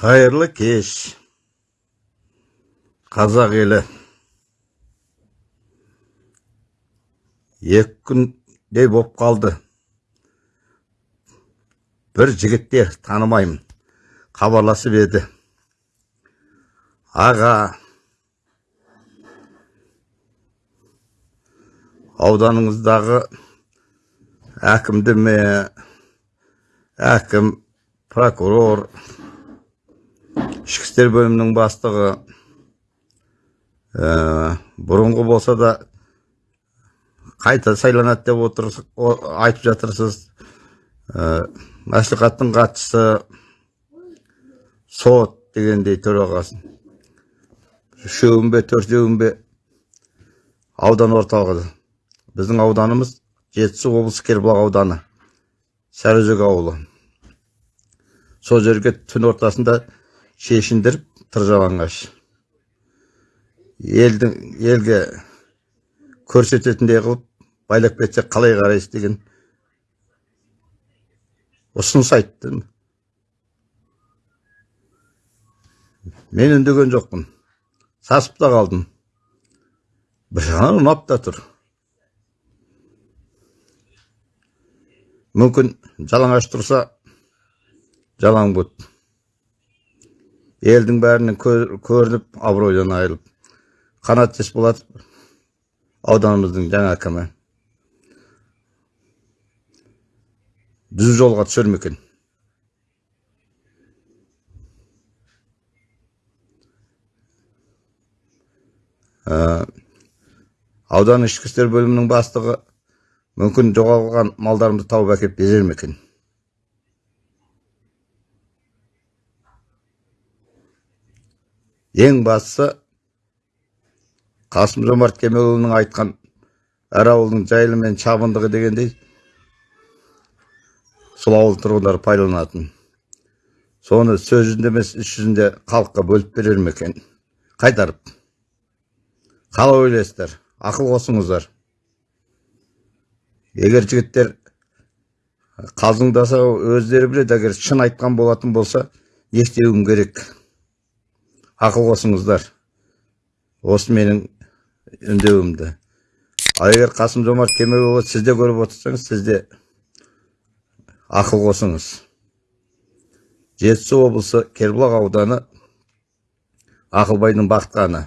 қайырлы кеш. Қазақ елі. Екі күндей боп қалды. Бір жігітте танымаймын хабарласып еді. Аға. Ауданыңыздағы әкімді ме? Әкім прокурор. Ішкі істер бөлімінің бастығы ә, бұрынғы болса да қайта сайланады деп отыр, о- айтып жатырсыз. Ә, мәслихаттың хатшысы сот дегендей төрағасы. Үшеуін бе төртеуін бе аудан орталығы. Біздің ауданымыз жетісу облысы кербұлақ ауданы сарыөзек ауылы. Сол жерге түн ортасында шешіндіріп тыржалаңғаш. Елдің елге көрсететіндей қылып байлап кетсе қалай қарайсыз деген ұсыныс айтты мен үндеген жоқпын. Сасып та қалдым. Бір жағынан ұнап та тұр. Мүмкін жалаңаш тұрса жалаң бұт. Елдің бәрінен көр- көрініп абыройдан айырылып. Қанат есболатов ауданымыздың жаңа әкімі. Түзу жолға түсер ме Ә, аудан ішкі істер бөлімінің бастығы мүмкін жоғалған малдарымды тауып әкеліп берер ме екен? Ең бастысы қасым жомарт кемелұлының айтқан әр ауылдың жайлы мен шабындығы дегендей сол ауыл тұрғындары пайдаланатын. Соны сөз жүзінде емес іс жүзінде халыққа бөліп берер ме екен? Қайтарып. Қалай ойлайсыздар? Ақыл қосыңыздар. Егер жігіттер қалжыңдаса өздері біледі. Егер шын айтқан болатын болса не істеуім керек. Ақыл қосыңыздар. Осы менің үндеуімді. Ал егер қасым жомарт кемелұлы сіз де көріп отырсаңыз сіз де ақыл қосыңыз. Жетісу облысы кербұлақ ауданы ақылбайдың бақытқаны